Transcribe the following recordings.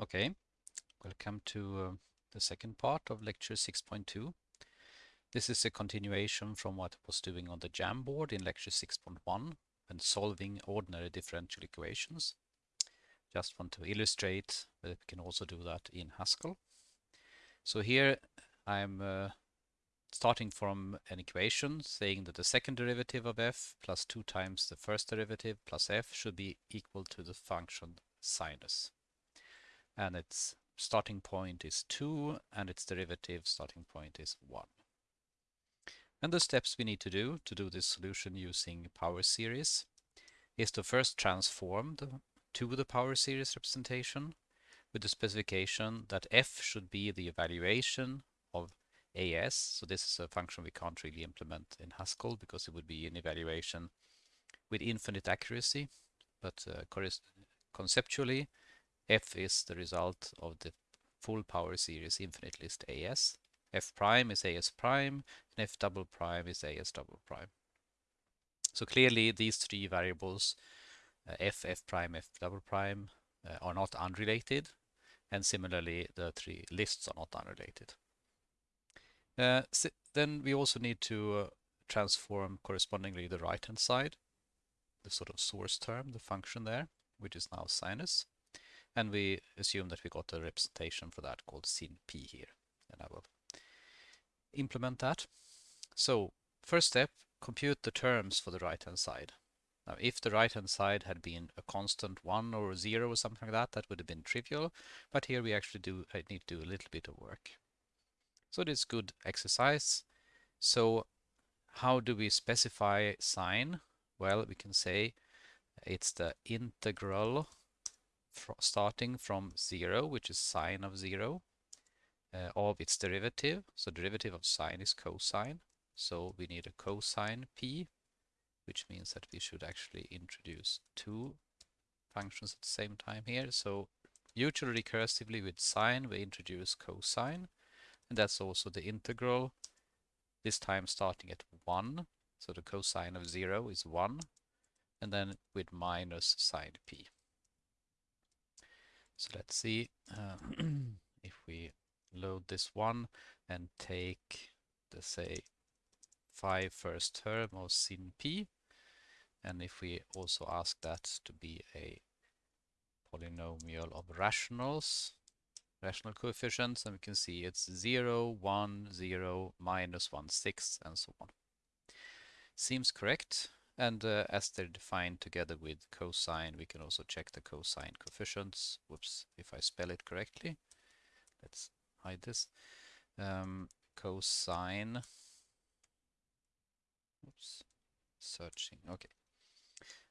Okay, welcome to uh, the second part of lecture 6.2. This is a continuation from what I was doing on the Jamboard in lecture 6.1 when solving ordinary differential equations. Just want to illustrate that we can also do that in Haskell. So here I'm uh, starting from an equation saying that the second derivative of f plus 2 times the first derivative plus f should be equal to the function sinus and its starting point is 2 and its derivative starting point is 1. And the steps we need to do to do this solution using power series is to first transform the, to the power series representation with the specification that f should be the evaluation of as. So this is a function we can't really implement in Haskell because it would be an evaluation with infinite accuracy. But uh, conceptually, f is the result of the full power series infinite list as. f prime is as prime, and f double prime is as double prime. So clearly these three variables, uh, f, f prime, f double prime, uh, are not unrelated, and similarly the three lists are not unrelated. Uh, so then we also need to uh, transform correspondingly the right hand side, the sort of source term, the function there, which is now sinus. And we assume that we got a representation for that called sin p here. And I will implement that. So first step, compute the terms for the right-hand side. Now, if the right-hand side had been a constant 1 or 0 or something like that, that would have been trivial. But here we actually do I need to do a little bit of work. So it is good exercise. So how do we specify sine? Well, we can say it's the integral starting from 0, which is sine of 0, uh, of its derivative. So derivative of sine is cosine. So we need a cosine p, which means that we should actually introduce two functions at the same time here. So usually recursively with sine, we introduce cosine. And that's also the integral, this time starting at 1. So the cosine of 0 is 1. And then with minus sine p. So let's see uh, if we load this one and take the say 5 first term of sin p. And if we also ask that to be a polynomial of rationals rational coefficients and we can see it's 0 1 0 minus 1 6 and so on. Seems correct and uh, as they're defined together with cosine, we can also check the cosine coefficients. Whoops, if I spell it correctly. Let's hide this. Um, cosine. Oops, searching. Okay.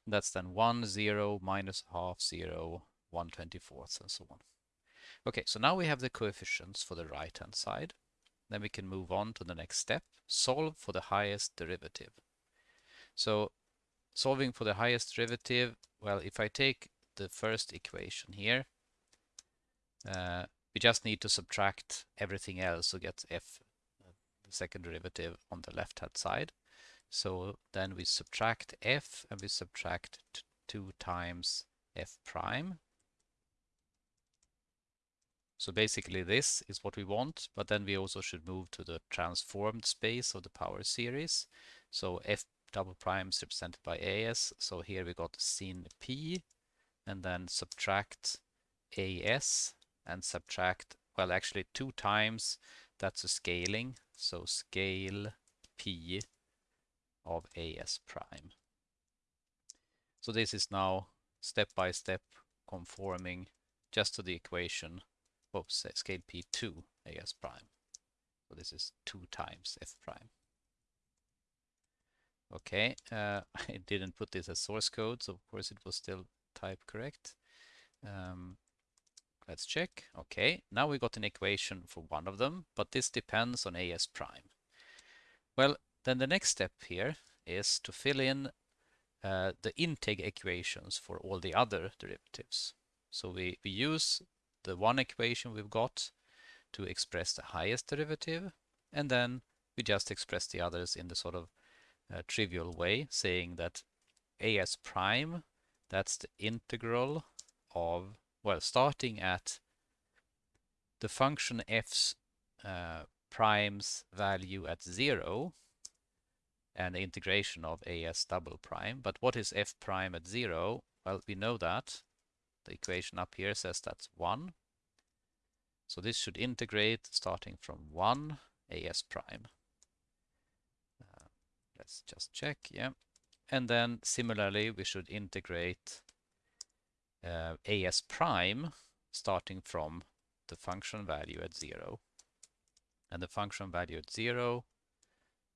That's then 1, 0, minus half, 0, 1 24th, and so on. Okay, so now we have the coefficients for the right-hand side. Then we can move on to the next step, solve for the highest derivative. So solving for the highest derivative, well, if I take the first equation here, uh, we just need to subtract everything else to get f, the second derivative on the left-hand side. So then we subtract f and we subtract 2 times f prime. So basically this is what we want, but then we also should move to the transformed space of the power series. So f double prime is represented by as. So here we got sin p and then subtract as and subtract, well, actually two times, that's a scaling. So scale p of as prime. So this is now step by step conforming just to the equation, oops, scale p2 as prime. So this is 2 times f prime. Okay, uh, I didn't put this as source code, so of course it was still type correct. Um, let's check. Okay, now we got an equation for one of them, but this depends on AS prime. Well, then the next step here is to fill in uh, the intake equations for all the other derivatives. So we, we use the one equation we've got to express the highest derivative, and then we just express the others in the sort of uh, trivial way, saying that as prime, that's the integral of, well, starting at the function f's uh, prime's value at 0 and the integration of as double prime. But what is f prime at 0? Well, we know that. The equation up here says that's 1. So this should integrate starting from 1 as prime. Let's just check, yeah. And then similarly, we should integrate uh, as prime starting from the function value at 0. And the function value at 0,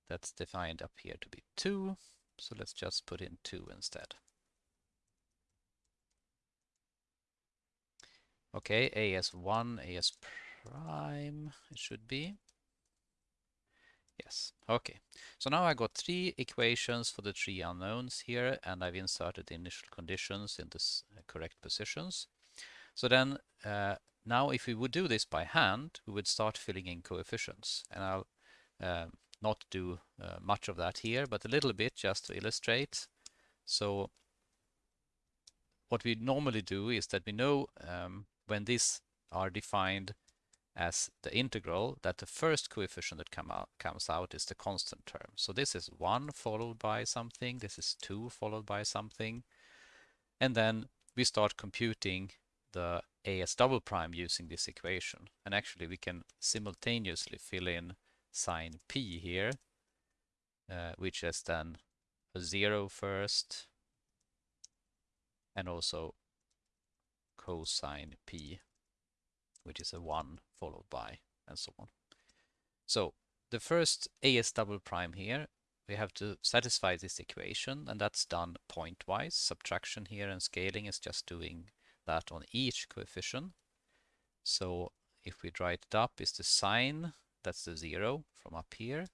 that's defined up here to be 2. So let's just put in 2 instead. Okay, AS1, AS prime, it should be. Yes, okay. So now I got three equations for the three unknowns here, and I've inserted the initial conditions in the uh, correct positions. So then uh, now if we would do this by hand, we would start filling in coefficients. And I'll uh, not do uh, much of that here, but a little bit just to illustrate. So what we normally do is that we know um, when these are defined as the integral that the first coefficient that come out, comes out is the constant term. So this is 1 followed by something, this is 2 followed by something, and then we start computing the as double prime using this equation. And actually we can simultaneously fill in sine p here, uh, which is then a 0 first, and also cosine p, which is a 1 followed by, and so on. So the first as double prime here, we have to satisfy this equation, and that's done pointwise. Subtraction here and scaling is just doing that on each coefficient. So if we write it up, is the sine, that's the 0 from up here,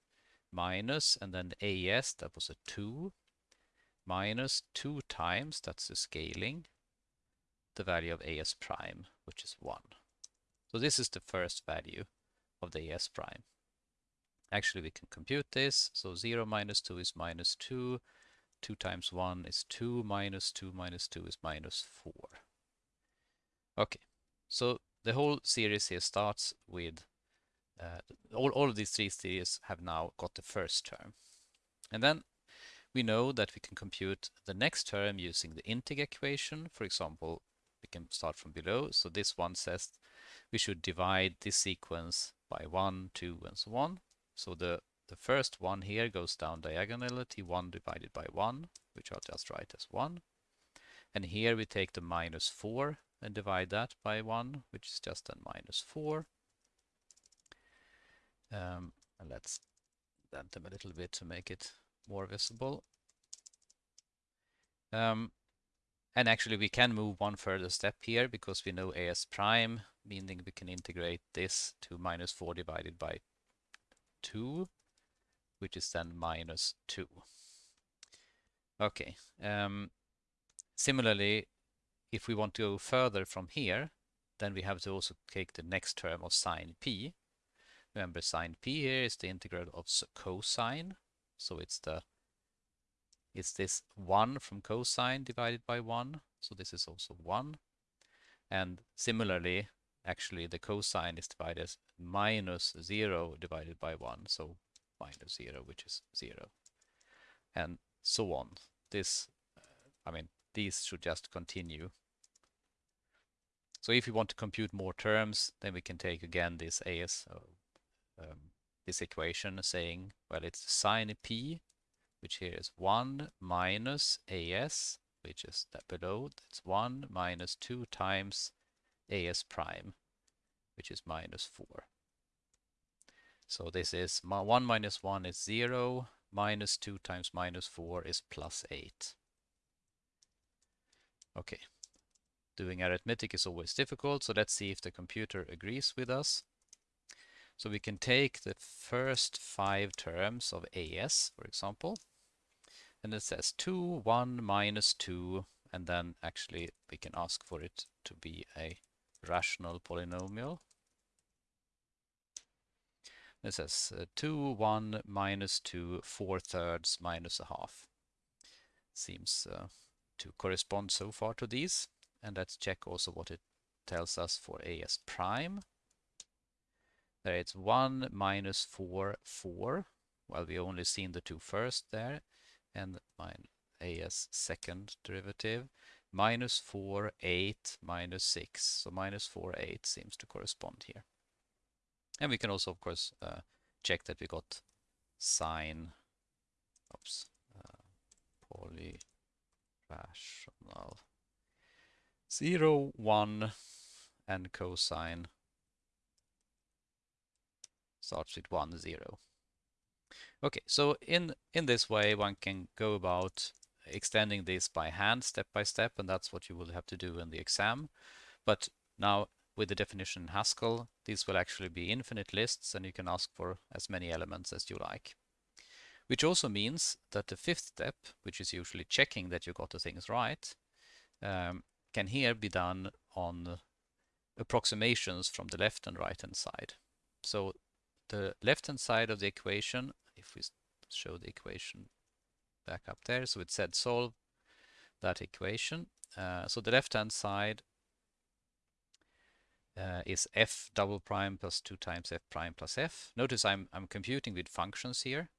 minus, and then the AS, that was a 2, minus 2 times, that's the scaling, the value of AS prime, which is 1. So this is the first value of the AS prime. Actually, we can compute this. So 0 minus 2 is minus 2. 2 times 1 is 2, minus 2 minus 2 is minus 4. Okay, so the whole series here starts with uh, all, all of these three series have now got the first term. And then we know that we can compute the next term using the integer equation. For example, we can start from below. So this one says we should divide this sequence by 1, 2, and so on. So the, the first one here goes down diagonally, t1 divided by 1, which I'll just write as 1. And here we take the minus 4 and divide that by 1, which is just then minus 4. Um, and let's dent them a little bit to make it more visible. Um, and actually we can move one further step here because we know as prime, meaning we can integrate this to minus 4 divided by 2, which is then minus 2. Okay. Um, similarly, if we want to go further from here, then we have to also take the next term of sine p. Remember, sine p here is the integral of cosine, so it's the it's this 1 from cosine divided by 1, so this is also 1. And similarly, actually the cosine is divided as minus 0 divided by 1, so minus 0, which is 0. And so on. This, uh, I mean, these should just continue. So if we want to compute more terms, then we can take again this as uh, um, this equation saying, well, it's sine p, which here is 1 minus as, which is that below, that's 1 minus 2 times as prime, which is minus 4. So this is 1 minus 1 is 0, minus 2 times minus 4 is plus 8. Okay, doing arithmetic is always difficult, so let's see if the computer agrees with us. So we can take the first five terms of AS, for example, and it says 2, 1, minus 2, and then actually we can ask for it to be a rational polynomial. It says uh, 2, 1, minus 2, 4 thirds, minus a half. Seems uh, to correspond so far to these. And let's check also what it tells us for AS prime. There it's 1 minus 4, 4. Well, we only seen the two first there, and my as second derivative, minus 4, 8, minus 6. So minus 4, 8 seems to correspond here. And we can also, of course, uh, check that we got sine, oops, uh, polyrational 0, 1, and cosine starts with 1, 0. Okay, so in, in this way one can go about extending this by hand step by step and that's what you will have to do in the exam. But now with the definition in Haskell, these will actually be infinite lists and you can ask for as many elements as you like. Which also means that the fifth step, which is usually checking that you got the things right, um, can here be done on approximations from the left and right hand side. So the left hand side of the equation, if we show the equation back up there, so it said solve that equation. Uh, so the left hand side uh, is f double prime plus 2 times f prime plus f. Notice I'm, I'm computing with functions here.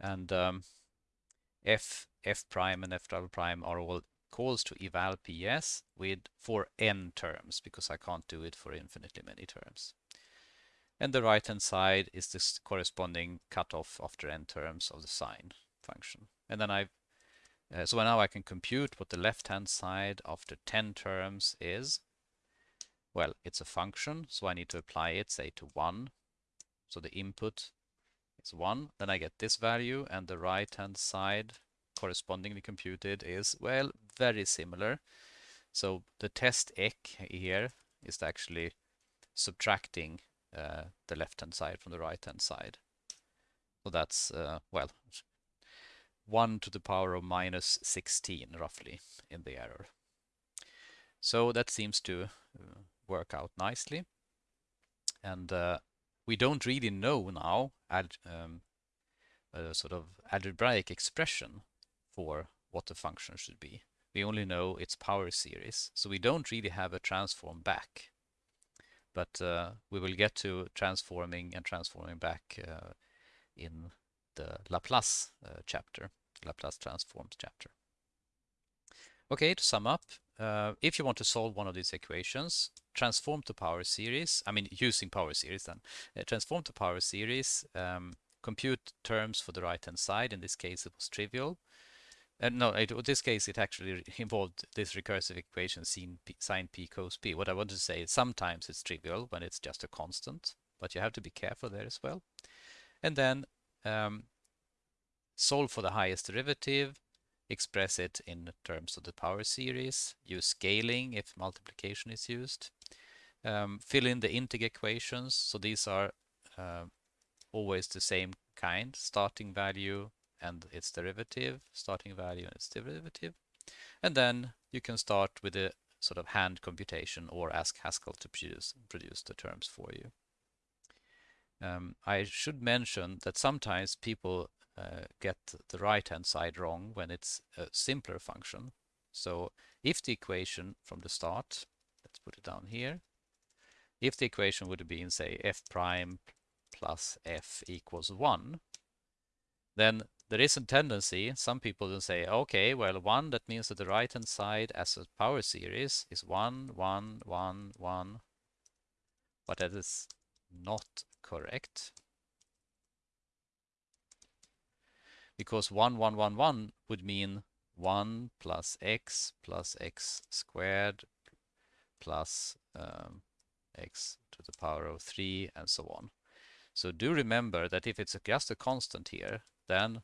And um, f, f prime and f double prime are all calls to eval ps with for n terms because I can't do it for infinitely many terms. And the right hand side is this corresponding cutoff after n terms of the sine function. And then I, uh, so now I can compute what the left hand side after 10 terms is. Well, it's a function, so I need to apply it, say, to 1. So the input is 1. Then I get this value, and the right-hand side correspondingly computed is, well, very similar. So the test ek here is actually subtracting uh, the left-hand side from the right-hand side. So that's, uh, well, 1 to the power of minus 16, roughly, in the error. So that seems to uh, work out nicely. And uh, we don't really know now um, a sort of algebraic expression for what the function should be. We only know its power series, so we don't really have a transform back. But uh, we will get to transforming and transforming back uh, in the Laplace uh, chapter, Laplace transforms chapter. Okay, to sum up, uh, if you want to solve one of these equations, transform to power series, I mean using power series then, uh, transform to power series, um, compute terms for the right hand side, in this case it was trivial. Uh, no, it, in this case it actually involved this recursive equation sine p, sine p cos p. What I want to say is sometimes it's trivial when it's just a constant, but you have to be careful there as well. And then um, solve for the highest derivative, express it in terms of the power series, use scaling if multiplication is used, um, fill in the integer equations. So these are uh, always the same kind, starting value and its derivative, starting value and its derivative. And then you can start with a sort of hand computation or ask Haskell to produce, produce the terms for you. Um, I should mention that sometimes people uh, get the right hand side wrong when it's a simpler function. So if the equation from the start, let's put it down here, if the equation would have been say f prime plus f equals 1, then there is a tendency, some people will say, okay, well, 1, that means that the right-hand side as a power series is 1, 1, 1, 1. But that is not correct. because 1, 1, 1, 1 would mean 1 plus x plus x squared plus um, x to the power of 3 and so on. So do remember that if it's just a constant here, then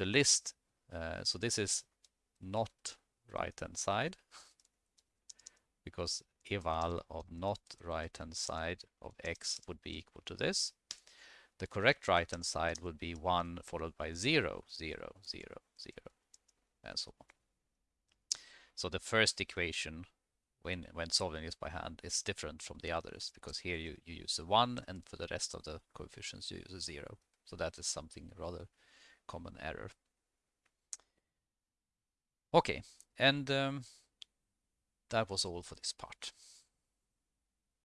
the list, uh, so this is not right hand side, because eval of not right hand side of x would be equal to this the correct right-hand side would be 1 followed by 0, 0, 0, 0, and so on. So the first equation when, when solving this by hand is different from the others because here you, you use a 1 and for the rest of the coefficients you use a 0. So that is something rather common error. Okay, and um, that was all for this part.